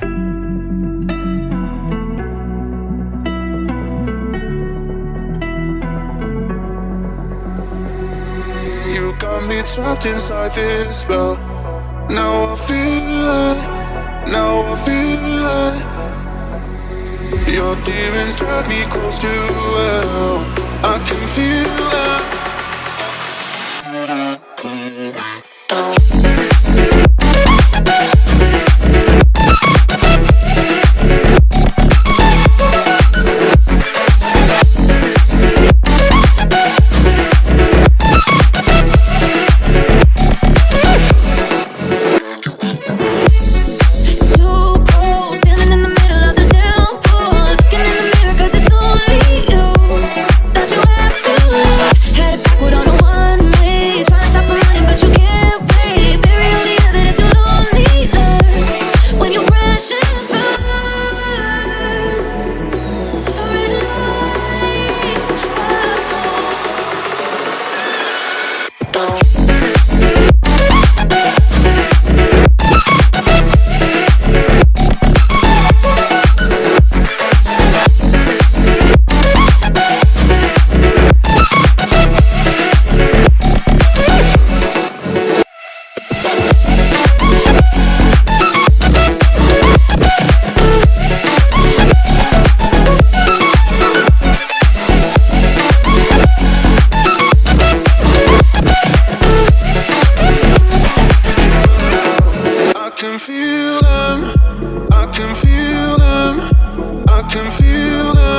You got me trapped inside this spell. Now I feel it. Now I feel it. Your demons drag me close to hell. Can feel them. I can feel them. I can feel them.